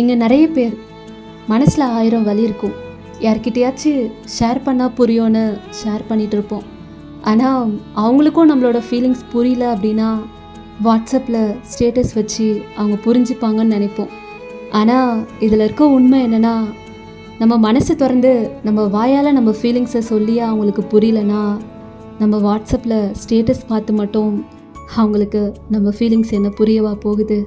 இங்கே நிறைய பேர். மனசில் ஆயிரம் வலி இருக்கும். யார்கிட்டயாச்சும் ஷேர் பண்ணால் புரியும்னு ஷேர் பண்ணிகிட்டு இருப்போம். ஆனால் அவங்களுக்கும் நம்மளோட ஃபீலிங்ஸ் புரியல அப்படின்னா வாட்ஸ்அப்பில் ஸ்டேட்டஸ் வச்சு அவங்க புரிஞ்சுப்பாங்கன்னு நினைப்போம். ஆனால் இதில் இருக்க உண்மை என்னென்னா நம்ம மனசை திறந்து நம்ம வாயால் நம்ம ஃபீலிங்ஸை சொல்லியே அவங்களுக்கு புரியலனா நம்ம வாட்ஸ்அப்பில் ஸ்டேட்டஸ் பார்த்து மட்டும் அவங்களுக்கு நம்ம ஃபீலிங்ஸ் என்ன புரியவா போகுது?